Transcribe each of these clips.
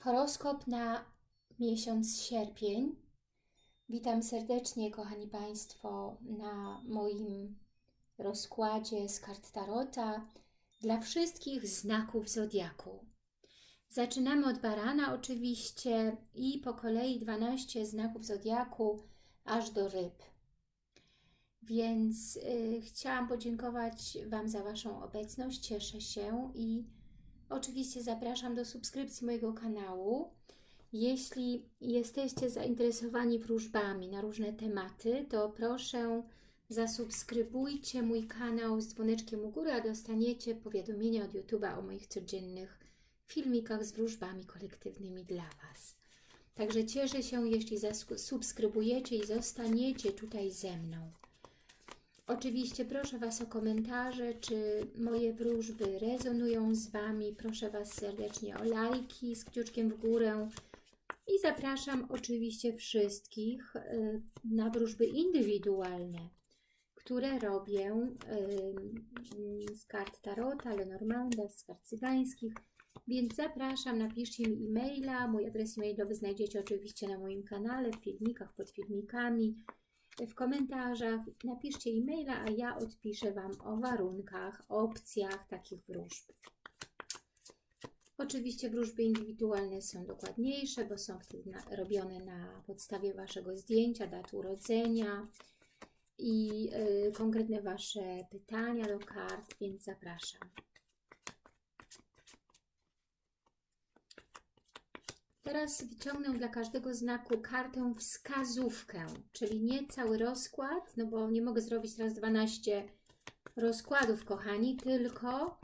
Horoskop na miesiąc sierpień. Witam serdecznie, kochani Państwo, na moim rozkładzie z kart Tarota dla wszystkich znaków Zodiaku. Zaczynamy od barana oczywiście i po kolei 12 znaków Zodiaku aż do ryb. Więc y, chciałam podziękować Wam za Waszą obecność, cieszę się i Oczywiście zapraszam do subskrypcji mojego kanału. Jeśli jesteście zainteresowani wróżbami na różne tematy, to proszę zasubskrybujcie mój kanał z dzwoneczkiem u góry, a dostaniecie powiadomienia od YouTube'a o moich codziennych filmikach z wróżbami kolektywnymi dla Was. Także cieszę się, jeśli zasubskrybujecie i zostaniecie tutaj ze mną. Oczywiście proszę Was o komentarze, czy moje wróżby rezonują z Wami. Proszę Was serdecznie o lajki z kciuczkiem w górę. I zapraszam oczywiście wszystkich y, na wróżby indywidualne, które robię y, z kart Tarota, Lenormanda, z kart cygańskich. Więc zapraszam, napiszcie mi e-maila. Mój adres e-mailowy znajdziecie oczywiście na moim kanale, w filmikach, pod filmikami w komentarzach, napiszcie e-maila, a ja odpiszę Wam o warunkach, opcjach takich wróżb. Oczywiście wróżby indywidualne są dokładniejsze, bo są robione na podstawie Waszego zdjęcia, dat urodzenia i y, konkretne Wasze pytania do kart, więc zapraszam. Teraz wyciągnę dla każdego znaku kartę wskazówkę, czyli nie cały rozkład, no bo nie mogę zrobić raz 12 rozkładów, kochani, tylko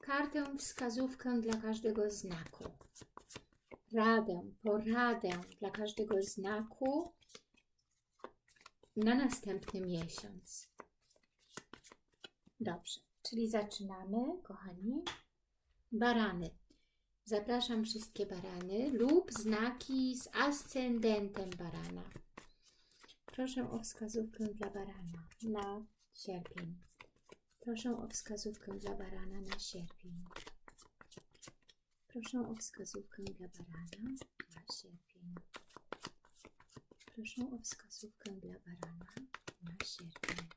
kartę wskazówkę dla każdego znaku. Radę, poradę dla każdego znaku na następny miesiąc. Dobrze, czyli zaczynamy, kochani. Barany. Zapraszam wszystkie barany lub znaki z ascendentem barana. Proszę o wskazówkę dla barana na sierpień. Proszę o wskazówkę dla barana na sierpień. Proszę o wskazówkę dla barana na sierpień. Proszę o wskazówkę dla barana na sierpień.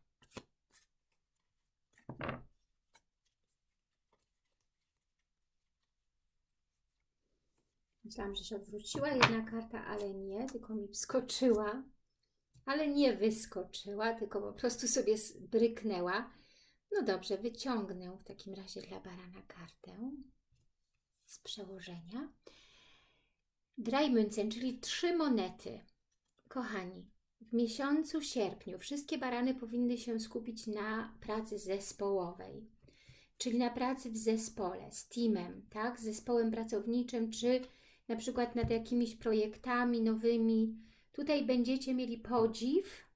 Myślałam, że się odwróciła jedna karta, ale nie, tylko mi wskoczyła. Ale nie wyskoczyła, tylko po prostu sobie bryknęła. No dobrze, wyciągnę w takim razie dla barana kartę z przełożenia. Drajmüncen, czyli trzy monety. Kochani, w miesiącu sierpniu wszystkie barany powinny się skupić na pracy zespołowej, czyli na pracy w zespole, z teamem, tak? z zespołem pracowniczym, czy na przykład nad jakimiś projektami nowymi. Tutaj będziecie mieli podziw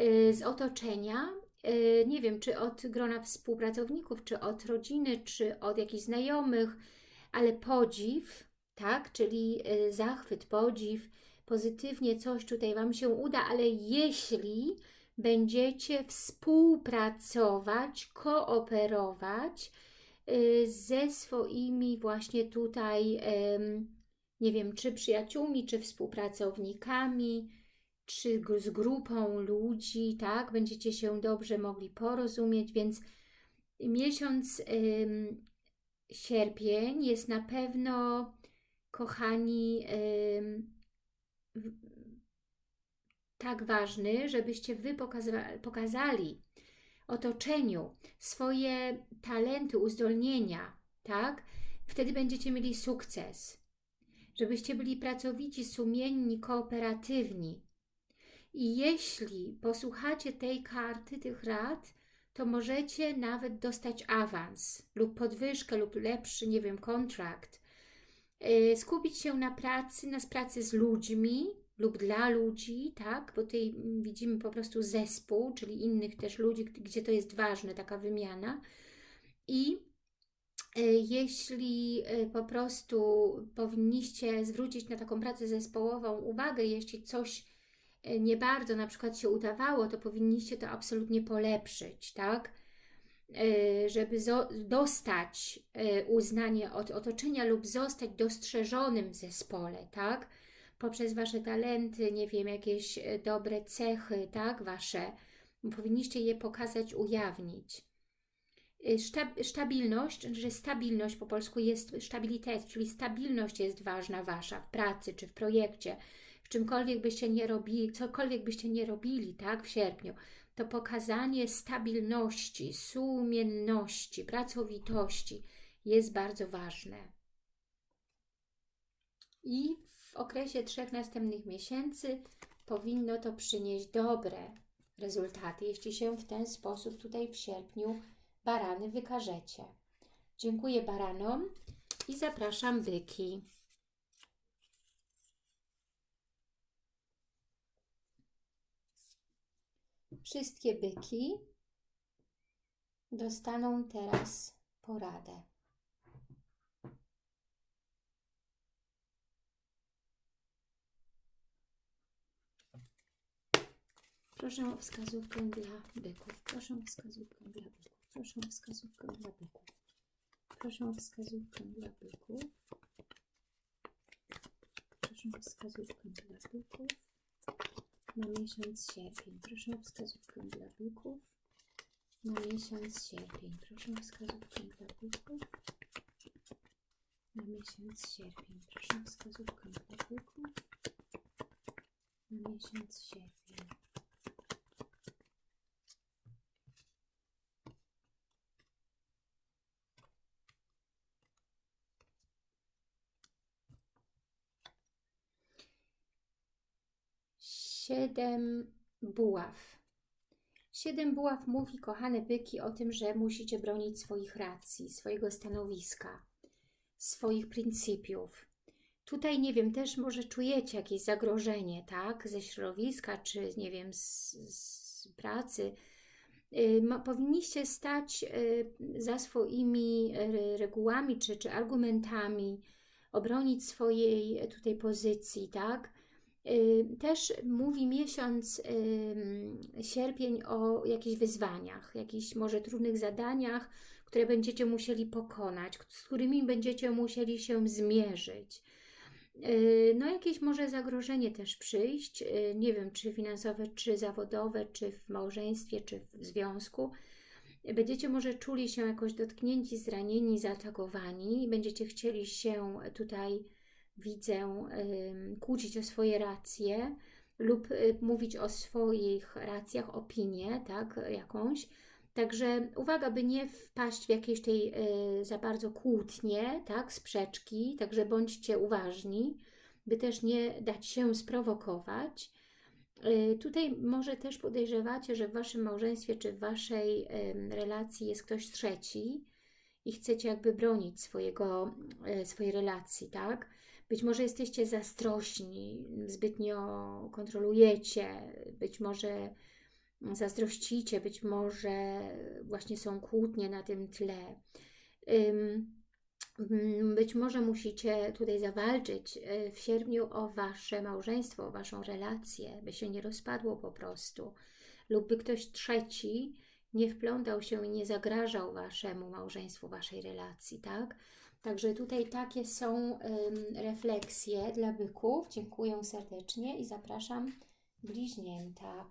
y, z otoczenia, y, nie wiem, czy od grona współpracowników, czy od rodziny, czy od jakichś znajomych, ale podziw, tak, czyli y, zachwyt, podziw, pozytywnie coś tutaj Wam się uda, ale jeśli będziecie współpracować, kooperować, ze swoimi właśnie tutaj, nie wiem, czy przyjaciółmi, czy współpracownikami, czy z grupą ludzi, tak? Będziecie się dobrze mogli porozumieć, więc miesiąc sierpień jest na pewno, kochani, tak ważny, żebyście Wy pokazali otoczeniu swoje talenty, uzdolnienia, tak? Wtedy będziecie mieli sukces. Żebyście byli pracowici, sumienni, kooperatywni. I jeśli posłuchacie tej karty, tych rad, to możecie nawet dostać awans lub podwyżkę lub lepszy, nie wiem, kontrakt. Y, skupić się na pracy, na pracy z ludźmi, lub dla ludzi, tak? Bo tutaj widzimy po prostu zespół, czyli innych też ludzi, gdzie to jest ważne, taka wymiana. I e, jeśli e, po prostu powinniście zwrócić na taką pracę zespołową uwagę, jeśli coś e, nie bardzo na przykład się udawało, to powinniście to absolutnie polepszyć, tak? żeby dostać uznanie od otoczenia lub zostać dostrzeżonym w zespole, tak? Poprzez Wasze talenty, nie wiem, jakieś y, dobre cechy, tak? Wasze, powinniście je pokazać, ujawnić. Stabilność, że stabilność po polsku jest stabilitet, czyli stabilność jest ważna Wasza w pracy czy w projekcie, w czymkolwiek byście nie robili, cokolwiek byście nie robili, tak, w sierpniu, to pokazanie stabilności, sumienności, pracowitości jest bardzo ważne. I w okresie trzech następnych miesięcy powinno to przynieść dobre rezultaty, jeśli się w ten sposób tutaj w sierpniu barany wykażecie. Dziękuję baranom i zapraszam byki. Wszystkie byki dostaną teraz poradę. Proszę o wskazówkę dla byków. Proszę o wskazówkę dla byków. Proszę o wskazówkę dla byków. Proszę o wskazówkę dla byków. Proszę o wskazówkę dla byków na miesiąc sierpień. Proszę o wskazówkę dla byków na miesiąc sierpień. Proszę o wskazówkę dla byków na miesiąc sierpień. Proszę o wskazówkę dla byków na miesiąc sierpień. Siedem buław. Siedem buław mówi, kochane byki, o tym, że musicie bronić swoich racji, swojego stanowiska, swoich pryncypiów. Tutaj, nie wiem, też może czujecie jakieś zagrożenie, tak, ze środowiska, czy, nie wiem, z, z pracy. Y, powinniście stać y, za swoimi y, regułami, czy, czy argumentami, obronić swojej tutaj pozycji, tak, też mówi miesiąc sierpień o jakichś wyzwaniach, jakichś może trudnych zadaniach, które będziecie musieli pokonać, z którymi będziecie musieli się zmierzyć. No jakieś może zagrożenie też przyjść, nie wiem, czy finansowe, czy zawodowe, czy w małżeństwie, czy w związku. Będziecie może czuli się jakoś dotknięci, zranieni, zaatakowani będziecie chcieli się tutaj widzę kłócić o swoje racje lub y, mówić o swoich racjach, opinię, tak, jakąś. Także uwaga, by nie wpaść w jakieś tej y, za bardzo kłótnie, tak, sprzeczki, także bądźcie uważni, by też nie dać się sprowokować. Y, tutaj może też podejrzewacie, że w Waszym małżeństwie czy w Waszej relacji jest ktoś trzeci i chcecie jakby bronić swojego, swojej relacji, tak? Być może jesteście zazdrośni, zbytnio kontrolujecie, być może zazdrościcie, być może właśnie są kłótnie na tym tle. Być może musicie tutaj zawalczyć y, w sierpniu o Wasze małżeństwo, o Waszą relację, by się nie rozpadło po prostu. Lub by ktoś trzeci nie wplątał się i nie zagrażał Waszemu małżeństwu, Waszej relacji, tak? Także tutaj takie są refleksje dla byków. Dziękuję serdecznie i zapraszam bliźnięta.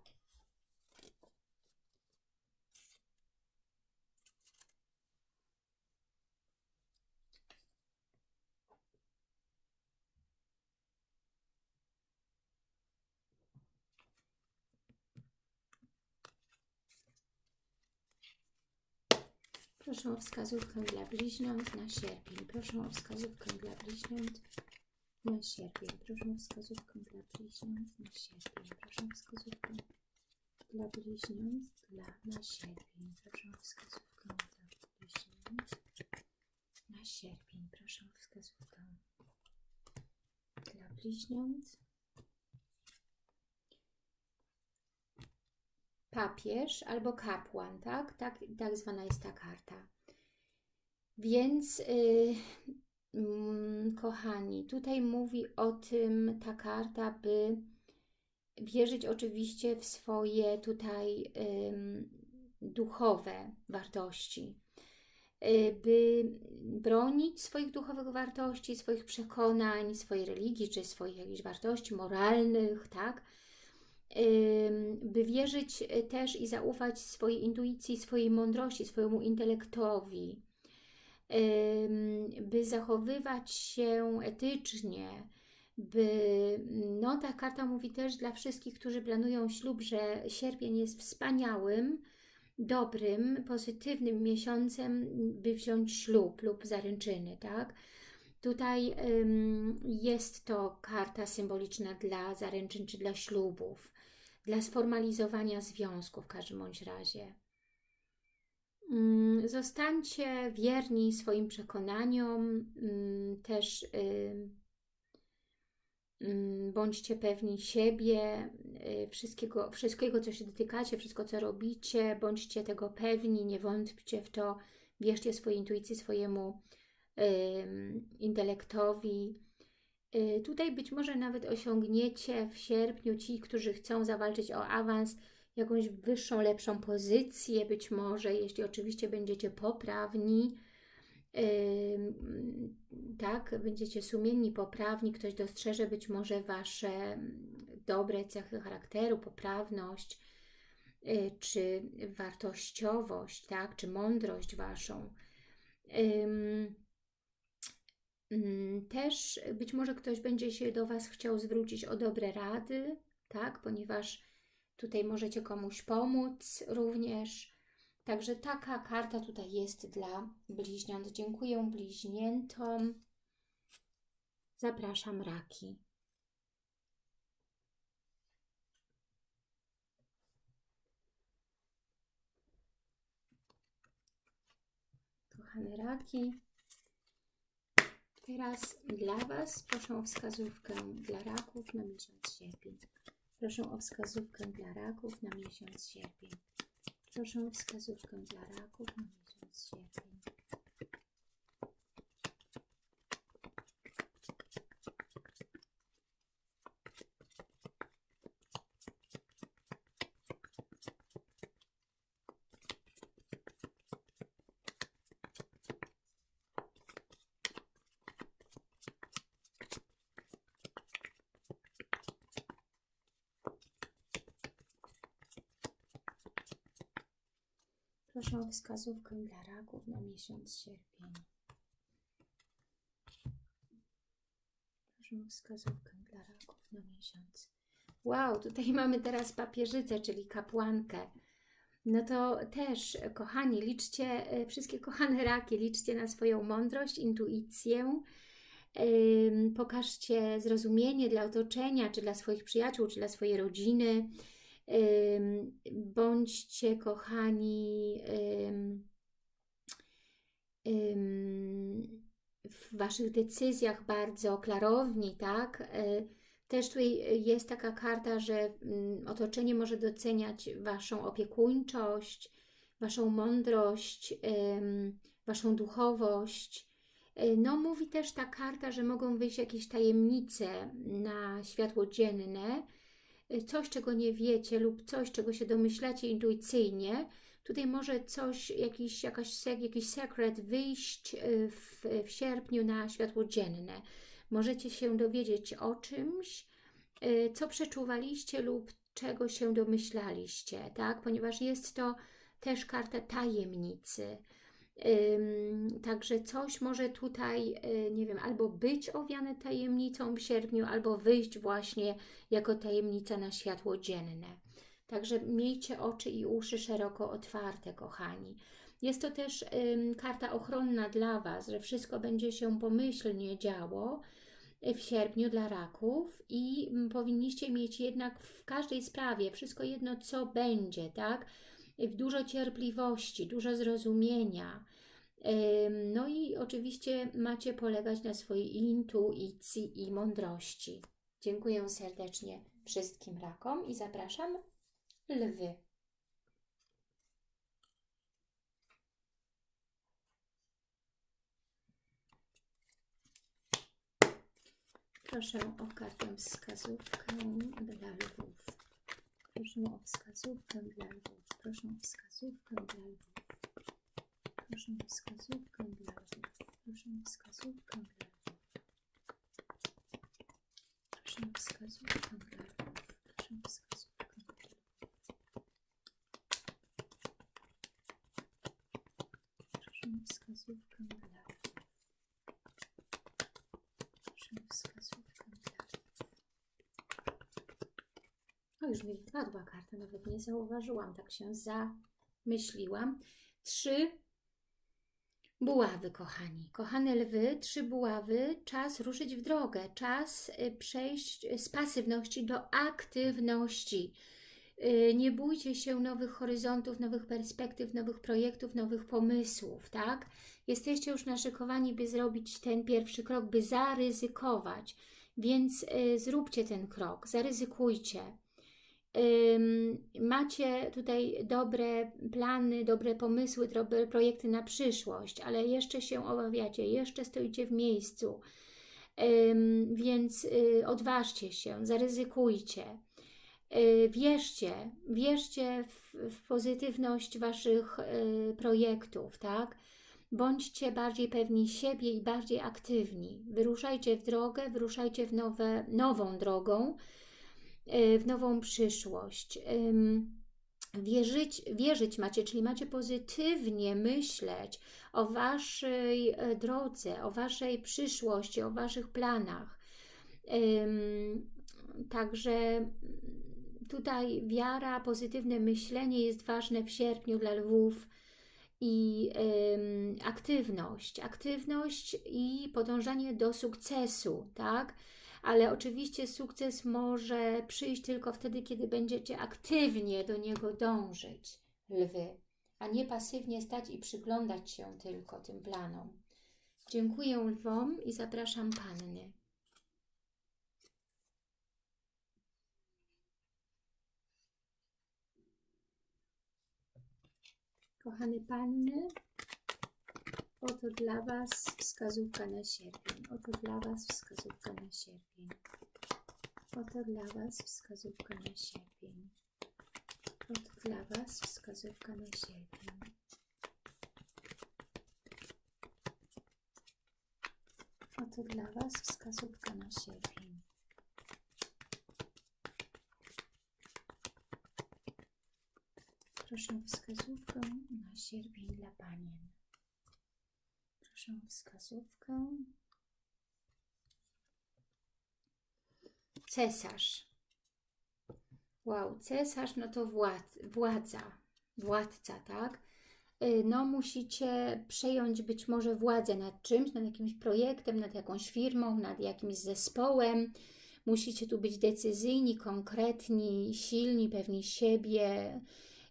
Proszę o wskazówkę dla bliźniąt na sierpień. Proszę o wskazówkę dla bliźniąt na sierpień. Proszę o wskazówkę dla bliźniąt na sierpień. Proszę o wskazówkę dla bliźniąt dla, na sierpień. Proszę o wskazówkę dla bliźniąt na sierpień. Proszę o wskazówkę dla bliźniąt papież albo kapłan, tak? Tak, tak zwana jest ta karta. Więc, yy, kochani, tutaj mówi o tym ta karta, by wierzyć oczywiście w swoje tutaj yy, duchowe wartości, y, by bronić swoich duchowych wartości, swoich przekonań, swojej religii, czy swoich jakichś wartości moralnych, tak? By wierzyć też i zaufać swojej intuicji, swojej mądrości, swojemu intelektowi, by zachowywać się etycznie, by, no ta karta mówi też dla wszystkich, którzy planują ślub, że sierpień jest wspaniałym, dobrym, pozytywnym miesiącem, by wziąć ślub lub zaręczyny, tak? Tutaj jest to karta symboliczna dla zaręczyn czy dla ślubów, dla sformalizowania związku w każdym bądź razie. Ym, zostańcie wierni swoim przekonaniom, ym, też bądźcie pewni siebie, y, wszystkiego, wszystkiego, co się dotykacie, wszystko, co robicie, bądźcie tego pewni, nie wątpcie w to, wierzcie swojej intuicji, swojemu intelektowi. Y, tutaj być może nawet osiągniecie w sierpniu ci, którzy chcą zawalczyć o awans, jakąś wyższą, lepszą pozycję, być może, jeśli oczywiście będziecie poprawni, tak, będziecie sumienni, poprawni, ktoś dostrzeże być może Wasze dobre cechy charakteru, poprawność, y, czy wartościowość, tak, czy mądrość Waszą. Też być może ktoś będzie się do Was chciał zwrócić o dobre rady, tak, ponieważ tutaj możecie komuś pomóc również, Także taka karta tutaj jest dla bliźniąt. Dziękuję bliźniętom. Zapraszam raki. Kochane raki, teraz dla Was proszę o wskazówkę dla raków na miesiąc sierpień. Proszę o wskazówkę dla raków na miesiąc sierpień. Proszę o wskazówkę dla raków na miesiąc sierpień. O wskazówkę dla raków na miesiąc sierpień. Proszę o wskazówkę dla raków na miesiąc. Wow, tutaj mamy teraz papieżycę, czyli kapłankę. No to też, kochani, liczcie, e, wszystkie kochane raki, liczcie na swoją mądrość, intuicję, pokażcie zrozumienie dla otoczenia, czy dla swoich przyjaciół, czy dla swojej rodziny, Bądźcie kochani w Waszych decyzjach bardzo klarowni, tak? E, też tutaj jest taka karta, że mm, otoczenie może doceniać Waszą opiekuńczość, Waszą mądrość, Waszą duchowość. E, no mówi też ta karta, że mogą wyjść jakieś tajemnice na światło dzienne, coś, czego nie wiecie lub coś, czego się domyślacie intuicyjnie, tutaj może coś, jakiś, jakaś, jakiś sekret wyjść y, w, w sierpniu na światło dzienne. Możecie się dowiedzieć o czymś, y, co przeczuwaliście lub czego się domyślaliście, tak? Ponieważ jest to też karta tajemnicy. Także coś może tutaj, y, nie wiem, albo być owiane tajemnicą w sierpniu, albo wyjść właśnie jako tajemnica na światło dzienne. Także miejcie oczy i uszy szeroko otwarte, kochani. Jest to też karta ochronna dla Was, że wszystko będzie się pomyślnie działo w sierpniu dla raków i mm, powinniście mieć jednak w każdej sprawie wszystko jedno, co będzie, tak? Dużo cierpliwości, dużo zrozumienia. No i oczywiście macie polegać na swojej intuicji i mądrości. Dziękuję serdecznie wszystkim rakom i zapraszam lwy. Proszę o kartę wskazówkę dla lwów. Proszę o wskazówkę dla lwów. Proszę o wskazówkę dla lwów. Proszę o wskazówkę dla lwów. Proszę o wskazówkę dla lwów. Proszę o wskazówkę dla lwów. Proszę o wskazówkę dla lwów. Proszę o wskazówkę dla lwów. Proszę o wskazówkę dla lwów. Już mi wypadła karta, nawet nie zauważyłam, tak się zamyśliłam. Trzy buławy, kochani. Kochane lwy, trzy buławy, czas ruszyć w drogę, czas y, przejść z pasywności do aktywności. Y, Nie bójcie się nowych horyzontów, nowych perspektyw, nowych projektów, nowych pomysłów, tak? Jesteście już naszykowani, by zrobić ten pierwszy krok, by zaryzykować. Więc y, zróbcie ten krok, zaryzykujcie. Macie tutaj dobre plany, dobre pomysły, dobre projekty na przyszłość, ale jeszcze się obawiacie, jeszcze stoicie w miejscu, więc y, odważcie się, zaryzykujcie. Y, Wierzcie, wierzcie w, w pozytywność Waszych y, projektów, tak? Bądźcie bardziej pewni siebie i bardziej aktywni. Wyruszajcie w drogę, wyruszajcie w nowe, nową drogą, w nową przyszłość. Wierzyć, wierzyć macie, czyli macie pozytywnie myśleć o Waszej e, drodze, o Waszej przyszłości, o Waszych planach. Także tutaj wiara, pozytywne myślenie jest ważne w sierpniu dla lwów i aktywność, aktywność i podążanie do sukcesu, tak? Ale oczywiście sukces może przyjść tylko wtedy, kiedy będziecie aktywnie do niego dążyć, lwy, a nie pasywnie stać i przyglądać się tylko tym planom. Dziękuję lwom i zapraszam panny. Kochane panny, oto dla Was wskazówka na sierpień. Oto dla Was wskazówka na sierpień. Oto dla Was wskazówka na sierpień. Oto dla Was wskazówka na sierpień. Oto dla Was wskazówka na sierpień. Proszę wskazówkę na sierpień dla panien. O wskazówkę. Cesarz. Wow, cesarz no to władz, władza, władca, tak? Y, No musicie przejąć być może władzę nad czymś, nad jakimś projektem, nad jakąś firmą, nad jakimś zespołem. Musicie tu być decyzyjni, konkretni, silni, pewni siebie,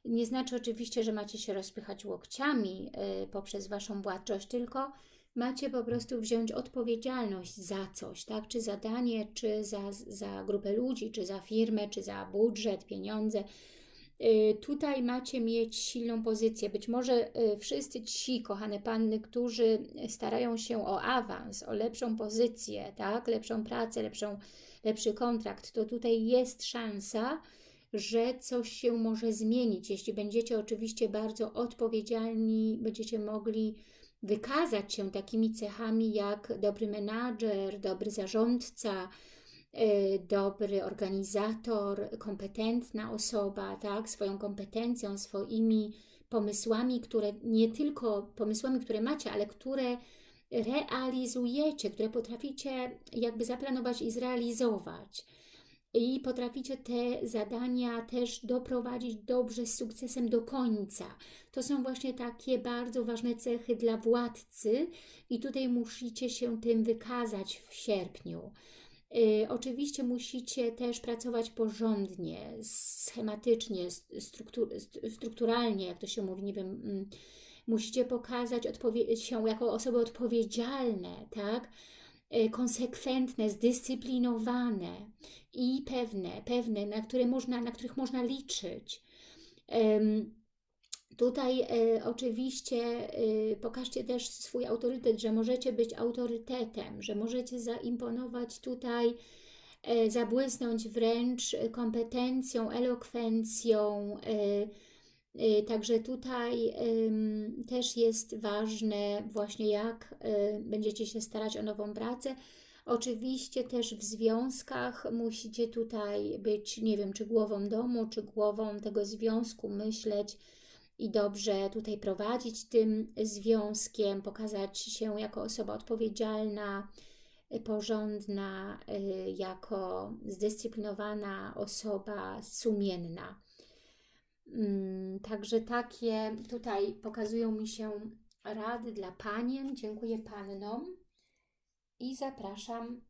nie znaczy oczywiście, że macie się rozpychać łokciami y, poprzez Waszą władczość, tylko macie po prostu wziąć odpowiedzialność za coś, tak? Czy za danie, czy za, za grupę ludzi, czy za firmę, czy za budżet, pieniądze. Y, Tutaj macie mieć silną pozycję. Być może y, wszyscy ci, kochane panny, którzy starają się o awans, o lepszą pozycję, tak? lepszą pracę, lepszą, lepszy kontrakt, to tutaj jest szansa, że coś się może zmienić. Jeśli będziecie oczywiście bardzo odpowiedzialni, będziecie mogli wykazać się takimi cechami jak dobry menadżer, dobry zarządca, y, dobry organizator, kompetentna osoba, tak, swoją kompetencją, swoimi pomysłami, które nie tylko pomysłami, które macie, ale które realizujecie, które potraficie jakby zaplanować i zrealizować i potraficie te zadania też doprowadzić dobrze, z sukcesem do końca. To są właśnie takie bardzo ważne cechy dla władcy i tutaj musicie się tym wykazać w sierpniu. Y, oczywiście musicie też pracować porządnie, schematycznie, struktur, strukturalnie, jak to się mówi, nie wiem, mm, musicie pokazać się jako osoby odpowiedzialne, tak? Y, konsekwentne, zdyscyplinowane i pewne, pewne, na, które można, na których można liczyć. Tutaj e, oczywiście e, pokażcie też swój autorytet, że możecie być autorytetem, że możecie zaimponować tutaj, e, zabłysnąć wręcz kompetencją, elokwencją, Także tutaj też jest ważne właśnie jak y, będziecie się starać o nową pracę. Oczywiście też w związkach musicie tutaj być, nie wiem, czy głową domu, czy głową tego związku, myśleć i dobrze tutaj prowadzić tym związkiem, pokazać się jako osoba odpowiedzialna, y, porządna, y, jako zdyscyplinowana osoba, sumienna. Mm, Także takie tutaj pokazują mi się rady dla panien. Dziękuję pannom i zapraszam,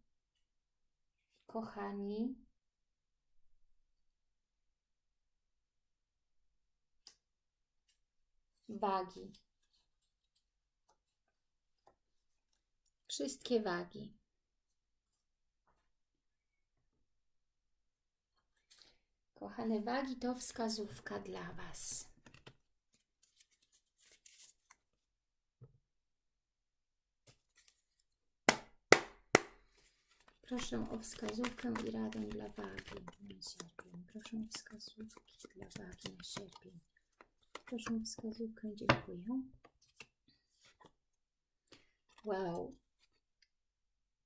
kochani, wagi. Wszystkie wagi. Kochane wagi, to wskazówka dla Was. Proszę o wskazówkę i radę dla wagi na sierpień. Proszę o wskazówki dla wagi na sierpień. Proszę o wskazówkę, dziękuję. Wow.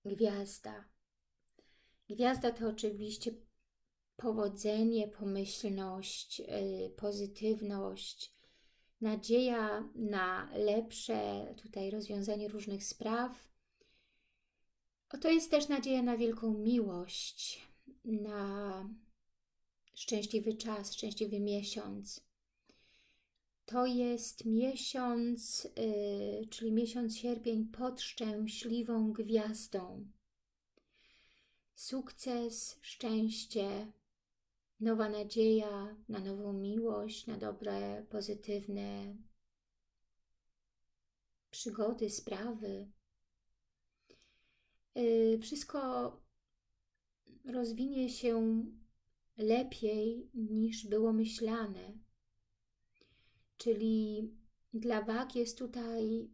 Gwiazda. Gwiazda to oczywiście powodzenie, pomyślność, yy, pozytywność, nadzieja na lepsze tutaj rozwiązanie różnych spraw. To jest też nadzieja na wielką miłość, na szczęśliwy czas, szczęśliwy miesiąc. To jest miesiąc, yy, czyli miesiąc sierpień pod szczęśliwą gwiazdą. Sukces, szczęście, nowa nadzieja na nową miłość, na dobre, pozytywne przygody, sprawy. Yy, wszystko rozwinie się lepiej niż było myślane. Czyli dla wag jest tutaj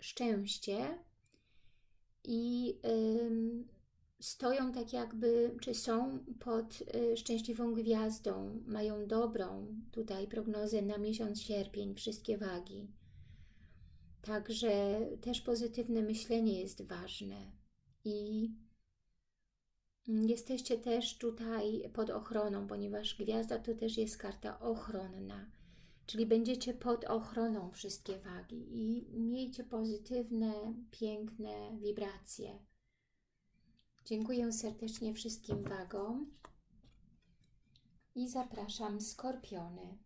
szczęście i yy, stoją tak jakby, czy są pod y, szczęśliwą gwiazdą, mają dobrą tutaj prognozę na miesiąc sierpień, wszystkie wagi. Także też pozytywne myślenie jest ważne i jesteście też tutaj pod ochroną, ponieważ gwiazda to też jest karta ochronna, czyli będziecie pod ochroną wszystkie wagi i miejcie pozytywne, piękne wibracje. Dziękuję serdecznie wszystkim wagom i zapraszam skorpiony.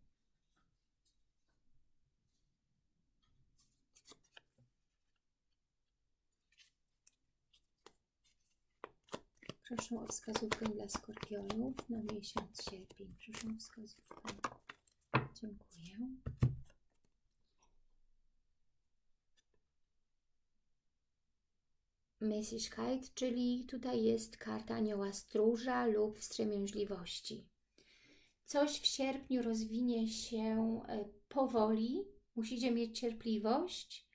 Proszę o wskazówkę dla skorpionów na miesiąc sierpień. Proszę o wskazówkę. Dziękuję. Messigkeit, czyli tutaj jest karta anioła stróża lub wstrzemięźliwości. Coś w sierpniu rozwinie się e, powoli, musicie mieć cierpliwość,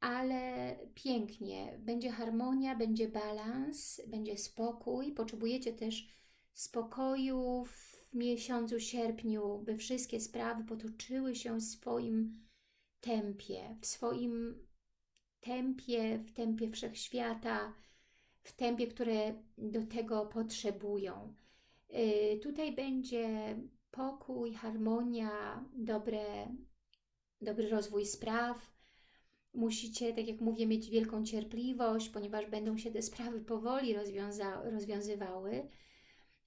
ale pięknie. Będzie harmonia, będzie balans, będzie spokój. Potrzebujecie też spokoju w miesiącu sierpniu, by wszystkie sprawy potoczyły się w swoim tempie, w swoim tempie, w tempie wszechświata, w tempie, które do tego potrzebują. Yy, tutaj będzie pokój, harmonia, dobre, dobry rozwój spraw. Musicie, tak jak mówię, mieć wielką cierpliwość, ponieważ będą się te sprawy powoli rozwiązywały,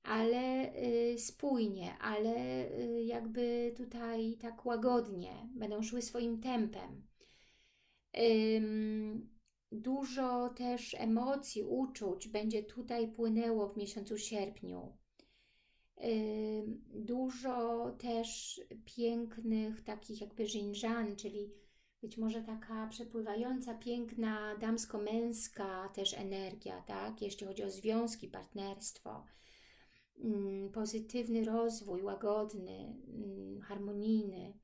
ale y, spójnie, ale y, jakby tutaj tak łagodnie, będą szły swoim tempem. Dużo też emocji, uczuć będzie tutaj płynęło w miesiącu sierpniu. Dużo też pięknych takich jakby żinżan, czyli być może taka przepływająca, piękna, damsko-męska też energia, tak? Jeśli chodzi o związki, partnerstwo, pozytywny rozwój, łagodny, harmonijny.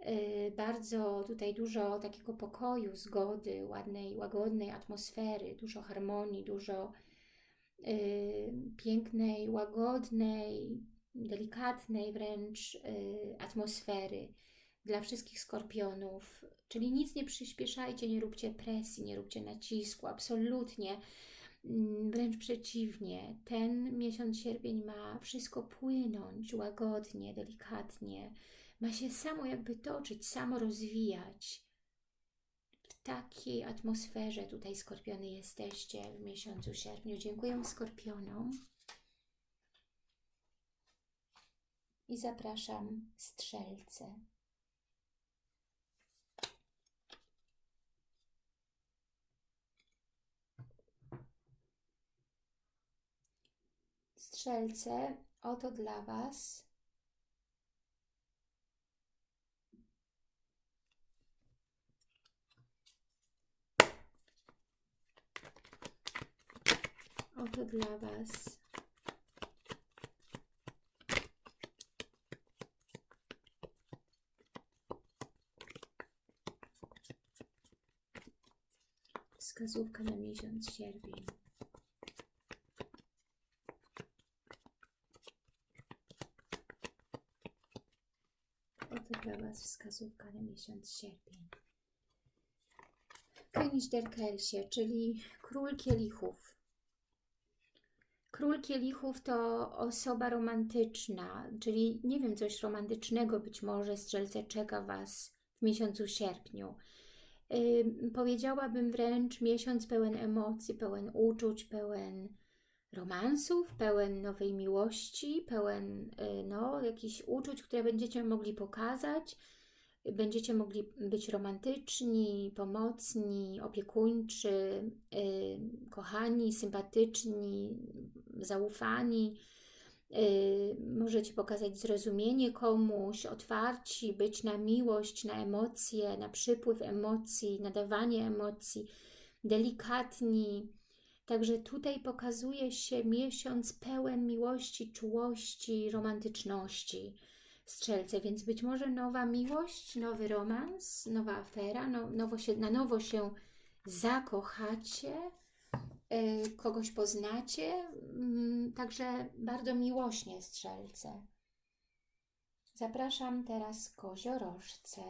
Y, bardzo tutaj dużo takiego pokoju, zgody, ładnej, łagodnej atmosfery, dużo harmonii, dużo y, pięknej, łagodnej, delikatnej wręcz y, atmosfery dla wszystkich skorpionów. Czyli nic nie przyspieszajcie, nie róbcie presji, nie róbcie nacisku, absolutnie. Mm, Wręcz przeciwnie, ten miesiąc sierpień ma wszystko płynąć łagodnie, delikatnie. Ma się samo jakby toczyć, samo rozwijać. W takiej atmosferze tutaj skorpiony jesteście w miesiącu sierpniu. Dziękuję skorpionom. I zapraszam strzelce. Strzelce, oto dla Was Oto dla Was wskazówka na miesiąc sierpień. Oto dla Was wskazówka na miesiąc sierpień. König der Kelsie, czyli król kielichów. Król kielichów to osoba romantyczna, czyli nie wiem, coś romantycznego być może strzelce czeka Was w miesiącu sierpniu. Yy, powiedziałabym wręcz miesiąc pełen emocji, pełen uczuć, pełen romansów, pełen nowej miłości, pełen yy, no, jakichś uczuć, które będziecie mogli pokazać. Będziecie mogli być romantyczni, pomocni, opiekuńczy, yy, kochani, sympatyczni, zaufani. Yy, możecie pokazać zrozumienie komuś, otwarci, być na miłość, na emocje, na przypływ emocji, nadawanie emocji, delikatni. Także tutaj pokazuje się miesiąc pełen miłości, czułości, romantyczności. Strzelce, więc być może nowa miłość, nowy romans, nowa afera, no, nowo się, na nowo się zakochacie, yy, kogoś poznacie, yy, także bardzo miłośnie strzelce. Zapraszam teraz koziorożce.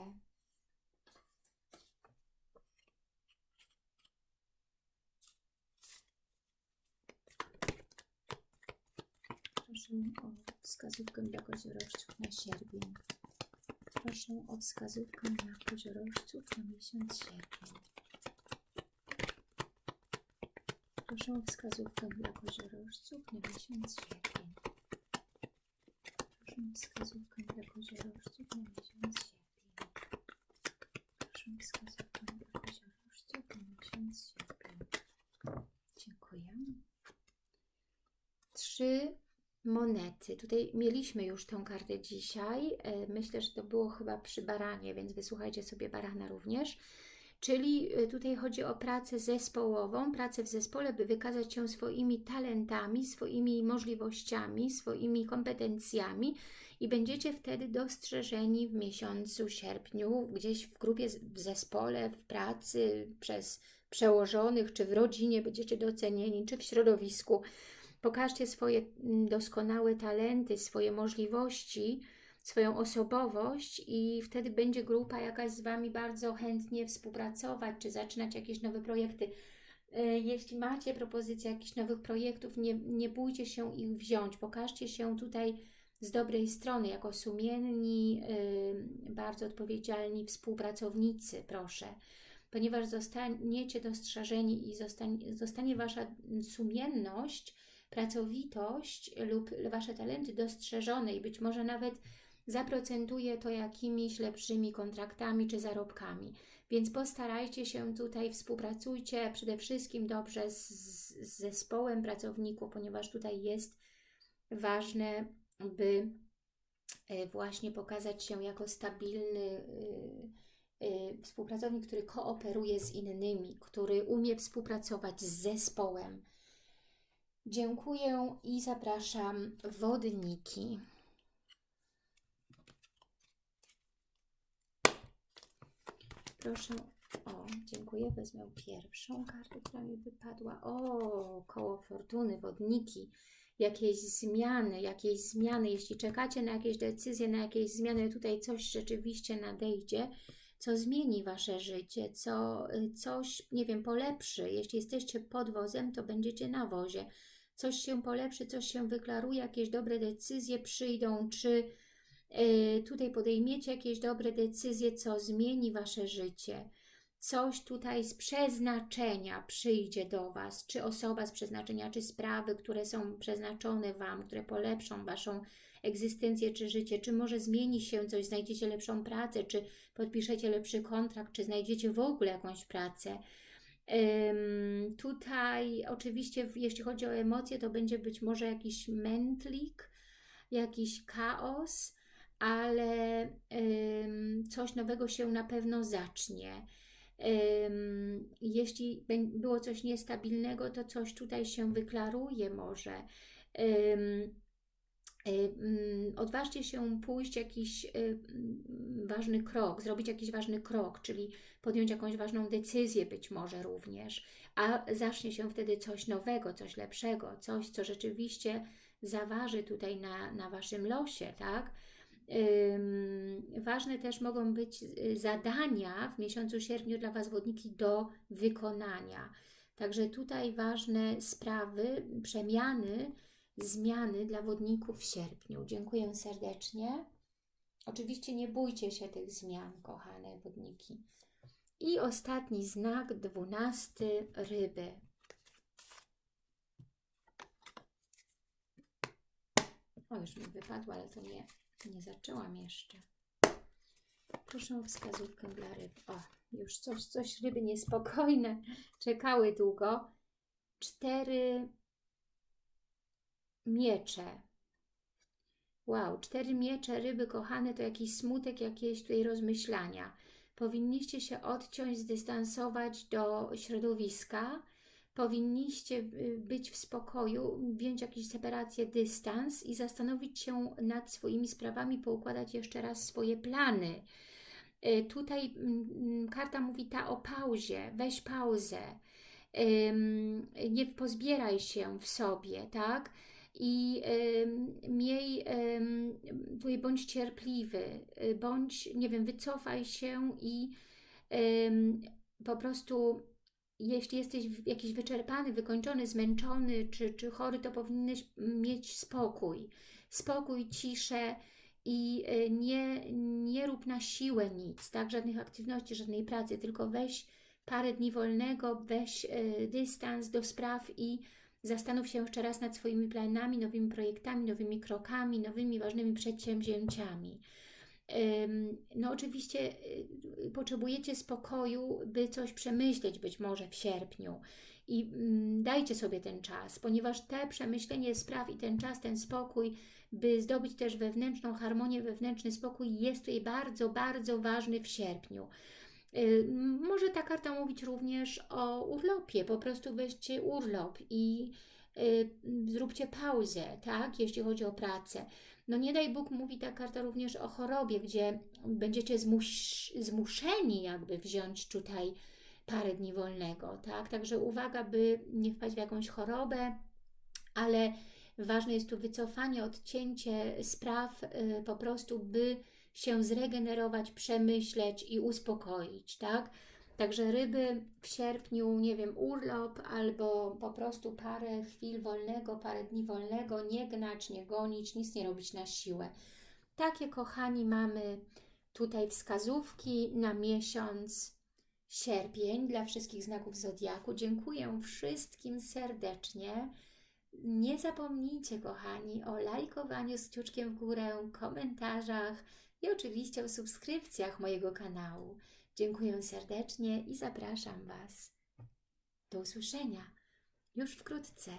Proszę o wskazówkę dla koziorożców na sierpień. Proszę o wskazówkę dla koziorożców na miesiąc sierpień. Proszę o wskazówkę dla koziorożców na miesiąc sierpień. Proszę o wskazówkę dla koziorożców na miesiąc sierpień. Proszę o wskazówkę dla koziorożców na miesiąc sierpień. Dziękuję. Trzy monety. Tutaj mieliśmy już tą kartę dzisiaj. E, Myślę, że to było chyba przy baranie, więc wysłuchajcie sobie barana również. Czyli e, tutaj chodzi o pracę zespołową, pracę w zespole, by wykazać się swoimi talentami, swoimi możliwościami, swoimi kompetencjami i będziecie wtedy dostrzeżeni w miesiącu sierpniu, gdzieś w grupie, w zespole, w pracy, przez przełożonych, czy w rodzinie będziecie docenieni, czy w środowisku. Pokażcie swoje mm, doskonałe talenty, swoje możliwości, swoją osobowość i wtedy będzie grupa jakaś z Wami bardzo chętnie współpracować, czy zaczynać jakieś nowe projekty. E, Jeśli macie propozycje jakichś nowych projektów, nie, nie bójcie się ich wziąć. Pokażcie się tutaj z dobrej strony, jako sumienni, yy, bardzo odpowiedzialni współpracownicy, proszę. Ponieważ zostaniecie dostrzeżeni i zostanie, zostanie Wasza sumienność, pracowitość lub Wasze talenty dostrzeżone i być może nawet zaprocentuje to jakimiś lepszymi kontraktami czy zarobkami. Więc postarajcie się tutaj, współpracujcie przede wszystkim dobrze z, z zespołem pracowników, ponieważ tutaj jest ważne, by e, właśnie pokazać się jako stabilny y, y, współpracownik, który kooperuje z innymi, który umie współpracować z zespołem. Dziękuję i zapraszam wodniki. Proszę, o, dziękuję, wezmę pierwszą kartę, która mi wypadła. O, koło fortuny, wodniki. jakieś zmiany, jakieś zmiany, jeśli czekacie na jakieś decyzje, na jakieś zmiany, tutaj coś rzeczywiście nadejdzie, co zmieni Wasze życie, co coś, nie wiem, polepszy. Jeśli jesteście pod wozem, to będziecie na wozie. Coś się polepszy, coś się wyklaruje, jakieś dobre decyzje przyjdą, czy y, tutaj podejmiecie jakieś dobre decyzje, co zmieni Wasze życie coś tutaj z przeznaczenia przyjdzie do Was, czy osoba z przeznaczenia, czy sprawy, które są przeznaczone Wam, które polepszą Waszą egzystencję, czy życie, czy może zmieni się coś, znajdziecie lepszą pracę, czy podpiszecie lepszy kontrakt, czy znajdziecie w ogóle jakąś pracę. Tutaj oczywiście, jeśli chodzi o emocje, to będzie być może jakiś mętlik, jakiś chaos, ale coś nowego się na pewno zacznie jeśli było coś niestabilnego, to coś tutaj się wyklaruje może. Odważcie się pójść jakiś ważny krok, zrobić jakiś ważny krok, czyli podjąć jakąś ważną decyzję być może również, a zacznie się wtedy coś nowego, coś lepszego, coś, co rzeczywiście zaważy tutaj na, na Waszym losie, tak? Ważne też mogą być y, zadania w miesiącu sierpniu dla Was wodniki do wykonania. Także tutaj ważne sprawy, przemiany, zmiany dla wodników w sierpniu. Dziękuję serdecznie. Oczywiście nie bójcie się tych zmian, kochane wodniki. I ostatni znak, dwunasty, ryby. O, już mi wypadło, ale to nie, nie zaczęłam jeszcze. Proszę o wskazówkę dla ryb. O, już coś, coś ryby niespokojne. Czekały długo. Cztery miecze. Wow, cztery miecze ryby kochane to jakiś smutek, jakieś tutaj rozmyślania. Powinniście się odciąć, zdystansować do środowiska, powinniście y, być w spokoju, wziąć jakąś separację, dystans i zastanowić się nad swoimi sprawami, poukładać jeszcze raz swoje plany. Y, tutaj mm, mm, karta mówi ta o pauzie, weź pauzę, nie pozbieraj się w sobie, tak? I miej, bądź cierpliwy, y, bądź, nie wiem, wycofaj się i po prostu jeśli jesteś jakiś wyczerpany, wykończony, zmęczony czy, czy chory, to powinieneś mieć spokój. Spokój, ciszę i e, nie, nie rób na siłę nic, tak? Żadnych aktywności, żadnej pracy, tylko weź parę dni wolnego, weź y, dystans do spraw i zastanów się jeszcze raz nad swoimi planami, nowymi projektami, nowymi krokami, nowymi ważnymi przedsięwzięciami. No oczywiście y, potrzebujecie spokoju, by coś przemyśleć być może w sierpniu i mm, dajcie sobie ten czas, ponieważ te przemyślenie spraw i ten czas, ten spokój, by zdobyć też wewnętrzną harmonię, wewnętrzny spokój jest tutaj bardzo, bardzo ważny w sierpniu. Y, może ta karta mówić również o urlopie, po prostu weźcie urlop i y, zróbcie pauzę, tak, jeśli chodzi o pracę. No nie daj Bóg, mówi ta karta również o chorobie, gdzie będziecie zmus zmuszeni jakby wziąć tutaj parę dni wolnego, tak? Także uwaga, by nie wpaść w jakąś chorobę, ale ważne jest tu wycofanie, odcięcie spraw y, po prostu, by się zregenerować, przemyśleć i uspokoić, tak? Także ryby w sierpniu, nie wiem, urlop albo po prostu parę chwil wolnego, parę dni wolnego, nie gnać, nie gonić, nic nie robić na siłę. Takie, kochani, mamy tutaj wskazówki na miesiąc sierpień dla wszystkich znaków Zodiaku. Dziękuję wszystkim serdecznie. Nie zapomnijcie, kochani, o lajkowaniu z kciuczkiem w górę, komentarzach i oczywiście o subskrypcjach mojego kanału. Dziękuję serdecznie i zapraszam Was. Do usłyszenia już wkrótce.